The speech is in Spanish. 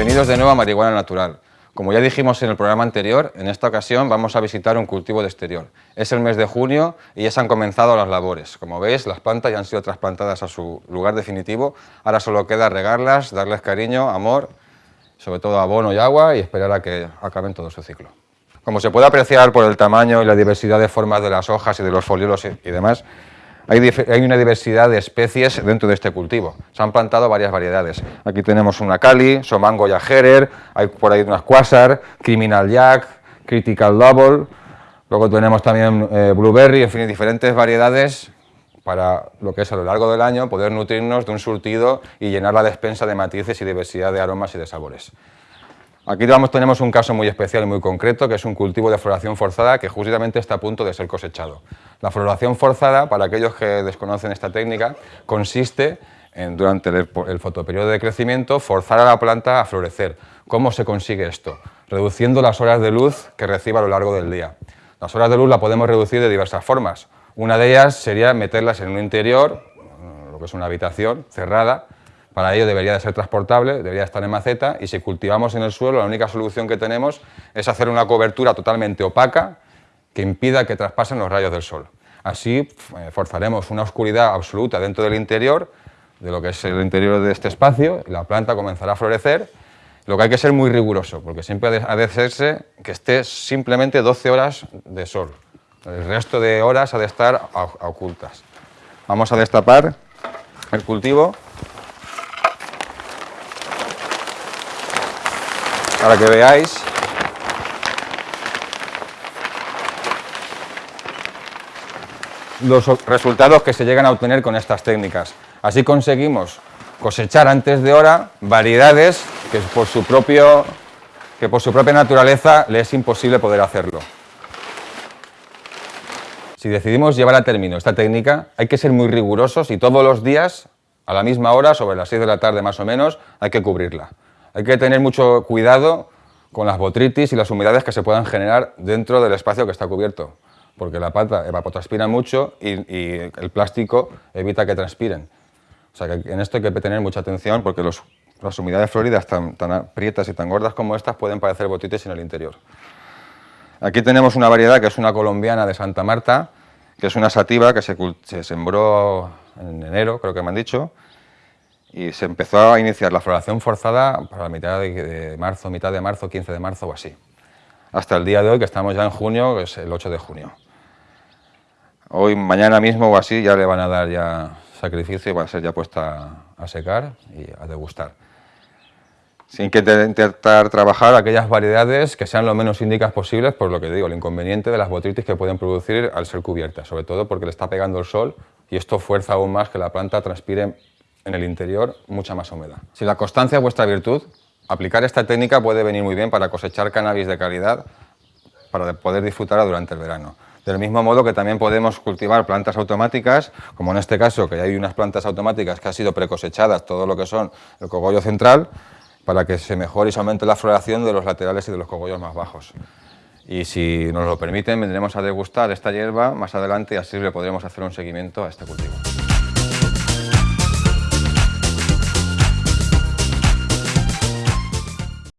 Bienvenidos de nuevo a Marihuana Natural. Como ya dijimos en el programa anterior, en esta ocasión vamos a visitar un cultivo de exterior. Es el mes de junio y ya se han comenzado las labores. Como veis, las plantas ya han sido trasplantadas a su lugar definitivo. Ahora solo queda regarlas, darles cariño, amor, sobre todo abono y agua y esperar a que acaben todo su ciclo. Como se puede apreciar por el tamaño y la diversidad de formas de las hojas y de los foliolos y demás, hay, una diversidad de especies dentro de este cultivo. Se han plantado varias variedades. Aquí tenemos una Cali, Somango Herer, hay por ahí unas Quasar, Criminal Jack, Critical Double, luego tenemos también eh, Blueberry, en fin, diferentes variedades para lo que es a lo largo del año poder nutrirnos de un surtido y llenar la despensa de matices y diversidad de aromas y de sabores. Aquí tenemos un caso muy especial y muy concreto, que es un cultivo de floración forzada que justamente está a punto de ser cosechado. La floración forzada, para aquellos que desconocen esta técnica, consiste en, durante el, el fotoperiodo de crecimiento, forzar a la planta a florecer. ¿Cómo se consigue esto? Reduciendo las horas de luz que reciba a lo largo del día. Las horas de luz la podemos reducir de diversas formas. Una de ellas sería meterlas en un interior, lo que es una habitación cerrada, para ello debería de ser transportable, debería estar en maceta y si cultivamos en el suelo la única solución que tenemos es hacer una cobertura totalmente opaca que impida que traspasen los rayos del sol. Así eh, forzaremos una oscuridad absoluta dentro del interior, de lo que es el interior de este espacio, y la planta comenzará a florecer, lo que hay que ser muy riguroso, porque siempre ha de hacerse que esté simplemente 12 horas de sol. El resto de horas ha de estar ocultas. Vamos a destapar el cultivo para que veáis los resultados que se llegan a obtener con estas técnicas. Así conseguimos cosechar antes de hora variedades que por su, propio, que por su propia naturaleza le es imposible poder hacerlo. Si decidimos llevar a término esta técnica, hay que ser muy rigurosos y todos los días, a la misma hora, sobre las 6 de la tarde más o menos, hay que cubrirla. Hay que tener mucho cuidado con las botritis y las humedades que se puedan generar dentro del espacio que está cubierto, porque la pata evapotranspira mucho y, el plástico evita que transpiren. O sea que en esto hay que tener mucha atención porque las humedades floridas tan, tan aprietas y tan gordas como estas pueden parecer botritis en el interior. Aquí tenemos una variedad que es una colombiana de Santa Marta, que es una sativa que se, se sembró en enero, creo que me han dicho, y se empezó a iniciar la floración forzada para la mitad de, marzo, mitad de marzo, 15 de marzo o así. Hasta el día de hoy, que estamos ya en junio, que es el 8 de junio. Hoy, mañana mismo o así, ya le van a dar ya sacrificio y va a ser ya puesta a secar y a degustar. Sin que intentar trabajar aquellas variedades que sean lo menos índicas posibles, por lo que digo, el inconveniente de las botritis que pueden producir al ser cubiertas, sobre todo porque le está pegando el sol y esto fuerza aún más que la planta transpire en el interior mucha más humedad. Si la constancia es vuestra virtud, aplicar esta técnica puede venir muy bien para cosechar cannabis de calidad para poder disfrutarla durante el verano. Del mismo modo que también podemos cultivar plantas automáticas, como en este caso que hay unas plantas automáticas que han sido precosechadas, todo lo que son el cogollo central, para que se mejore y se aumente la floración de los laterales y de los cogollos más bajos. Y si nos lo permiten, vendremos a degustar esta hierba más adelante y así le podremos hacer un seguimiento a este cultivo.